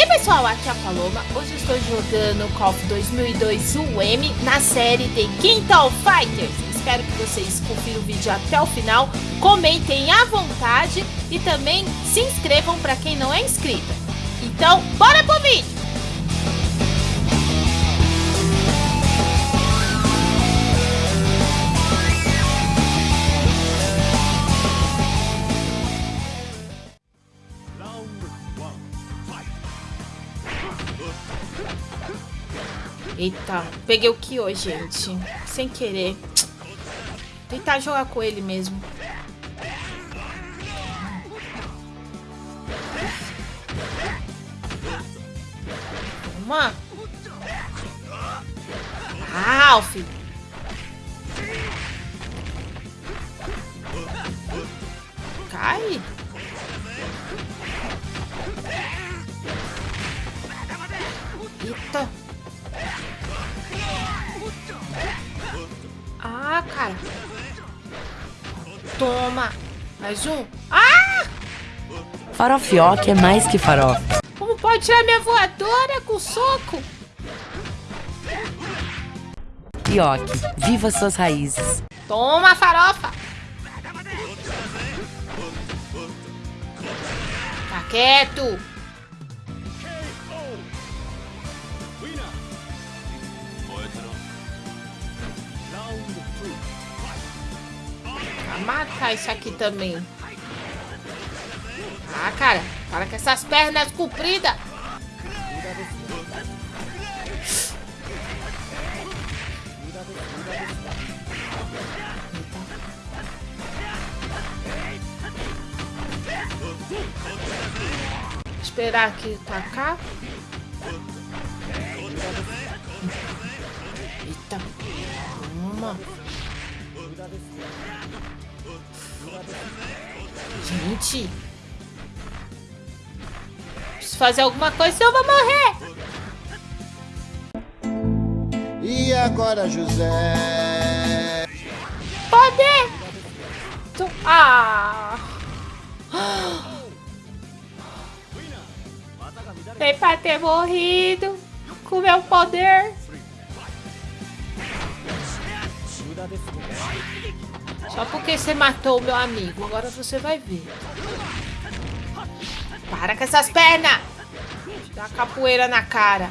aí pessoal, aqui é a Paloma, hoje eu estou jogando Call of 2002 UM na série de of Fighters. Espero que vocês confiram o vídeo até o final, comentem à vontade e também se inscrevam para quem não é inscrito. Então, bora pro vídeo! Eita, peguei o Kyo, gente. Sem querer. Tentar jogar com ele mesmo. Toma. Ralph. Cai. Eita. Ah, cara. Toma. Mais um. Ah! Farofioque é mais que farofa. Como pode tirar minha voadora com soco? Ioki, viva suas raízes. Toma, farofa. Tá quieto. Matar isso aqui também. Ah, cara. Para com essas pernas compridas. Esperar aqui tacar. Gente. Preciso fazer alguma coisa, senão eu vou morrer. E agora, José? Poder! Ah! Nem pra ter morrido com meu poder. Só porque você matou o meu amigo. Agora você vai ver. Para com essas pernas! Dá capoeira na cara.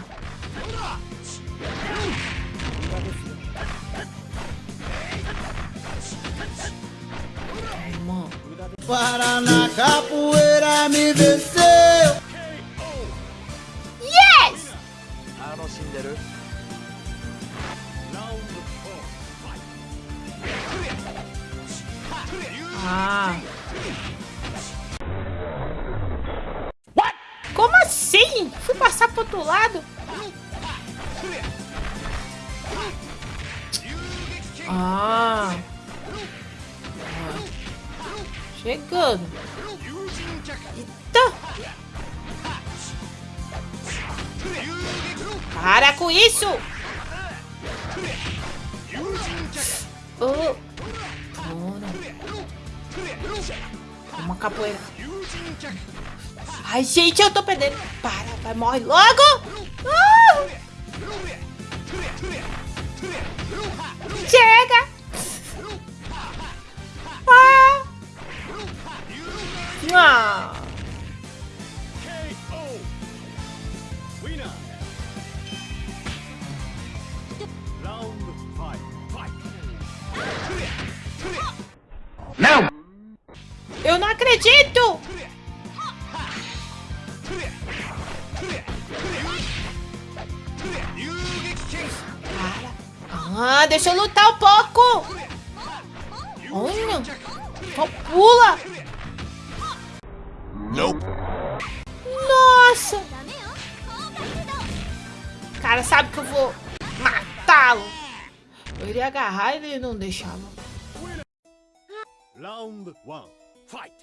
Para na capoeira me venceu! Ah. Chegando. Eita. Para com isso! Oh. Uma capoeira. Ai, gente, eu tô perdendo. Para, vai, morre logo. Ah! Chega. Ah. Ah. Não! Eu não acredito! Deixa eu lutar um pouco! Olha! Só pula! Nope. Nossa! O cara sabe que eu vou matá-lo. Eu iria agarrar e ele não deixava. Round one, fight!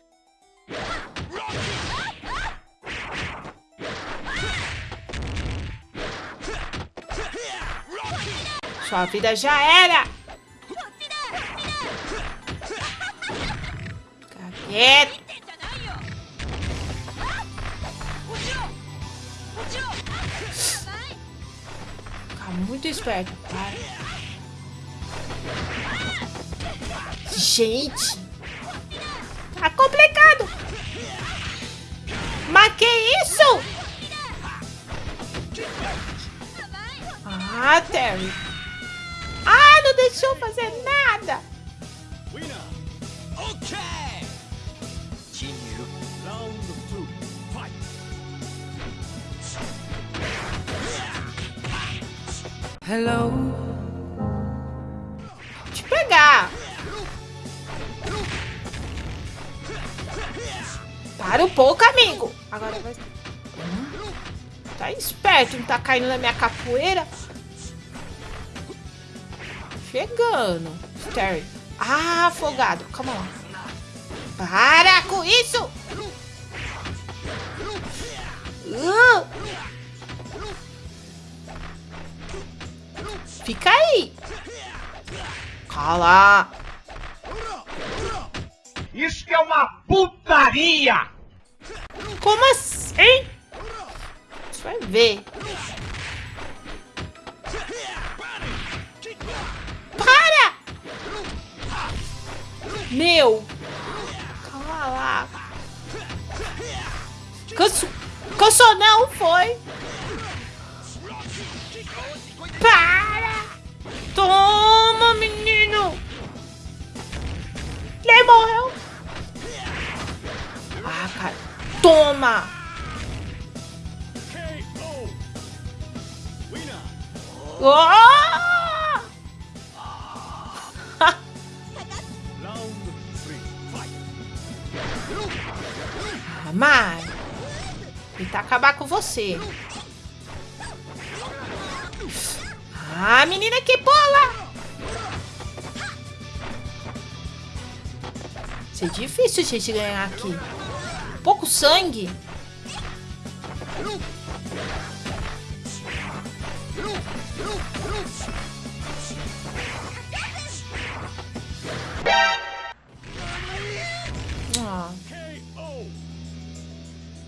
Sua vida já era! Fica! Fica muito esperto. Para. Gente. Tá complicado. Mas que isso? Ah, Terry. Não deixou fazer nada. Hello. Te pegar. Para um pouco, amigo. Agora vai. Tá esperto, não tá caindo na minha capoeira. Chegando. Terry. Ah, afogado. Calma lá. Para com isso! Uh! Fica aí. Cala. Isso que é uma putaria! Como assim? Você vai ver. Meu! Calma lá. Canso... Cansou não, foi? Para! Toma, menino! Ele morreu! Ah, cara. Toma! Oh! Mas... Tentar acabar com você. Ah, menina que pula! Isso é difícil a gente ganhar aqui. Pouco sangue.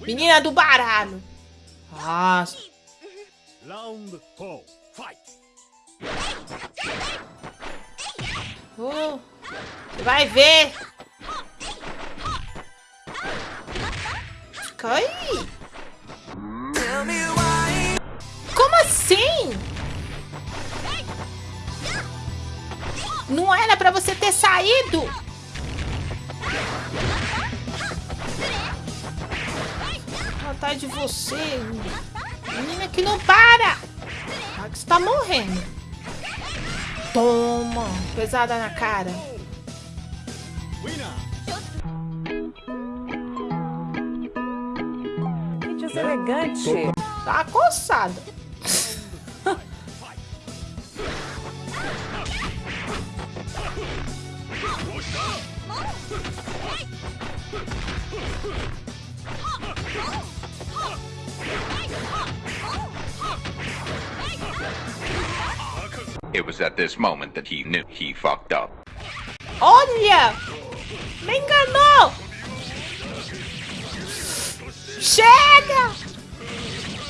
Menina do baralho. Nossa. Round four. Fight. Uh, vai ver. Aí. Como assim? Não era pra você ter saído. Atrás de você. Menina que não para. Ah, que você tá morrendo. Toma. Pesada na cara. Que deselegante. Tá coçada. Was at this moment that he knew he fucked up. Olha! Me enganou! Chega!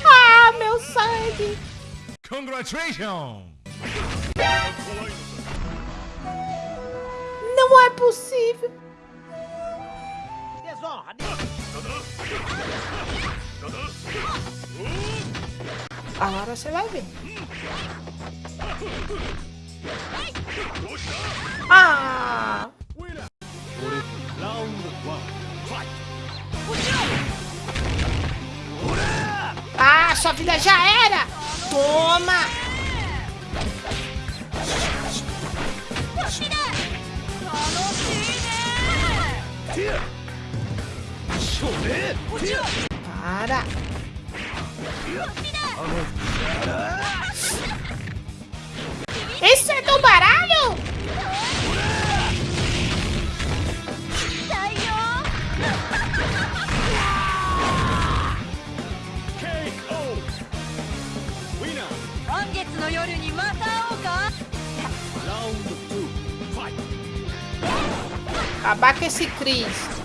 Ah, meu sangue! Congratulations. Não é possível! Desonra, Agora você vai ver. Ah! Ah, sua vida já era! Toma! Para! か Round two. Fight. Acabar com esse Cris.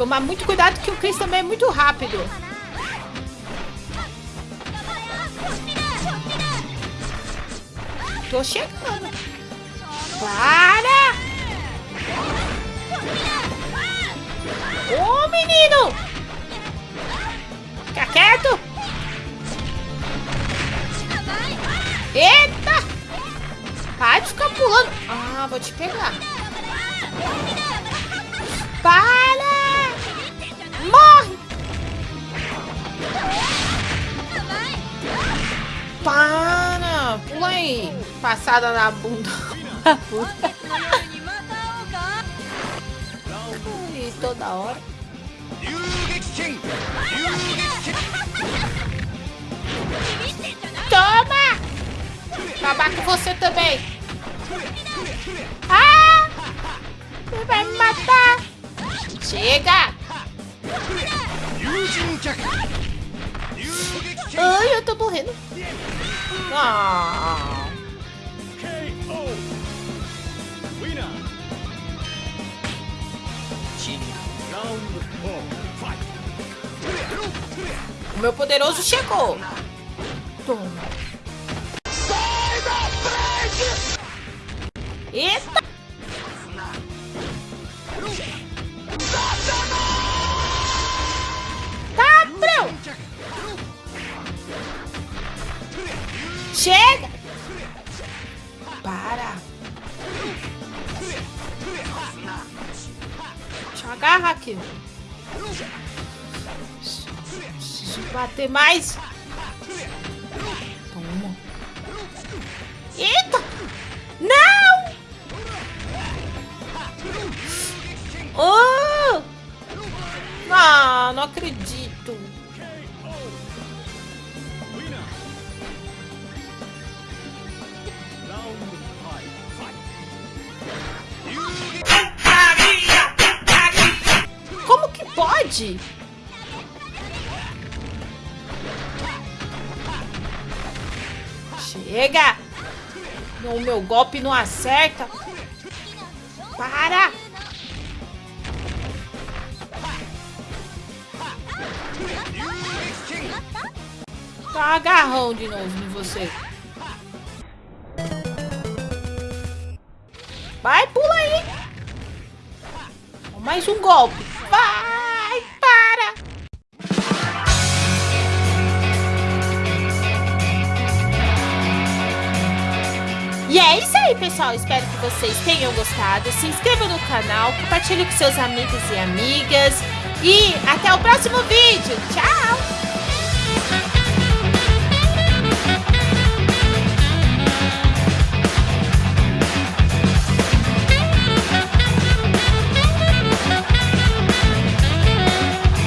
Tomar muito cuidado que o Chris também é muito rápido. Tô chegando. Para! Ô, menino! Fica quieto! Eita! Para de ficar pulando. Ah, vou te pegar. Para! Aí. Passada na bunda. Ih, toda hora. Toma! Acabar com você também. Ah! Você vai me matar. Chega! Ai, eu tô morrendo. Ah. O meu poderoso chegou. Toma. Eita! Chega! Para! Deixa eu agarrar aqui. Preciso bater mais. Toma. Eita! Não! Oh! Ah, não acredito. Pode? Chega! O meu golpe não acerta. Para! Tá agarrão de novo em você. Vai, pula aí. Mais um golpe. E é isso aí, pessoal. Espero que vocês tenham gostado. Se inscreva no canal, compartilhe com seus amigos e amigas. E até o próximo vídeo. Tchau!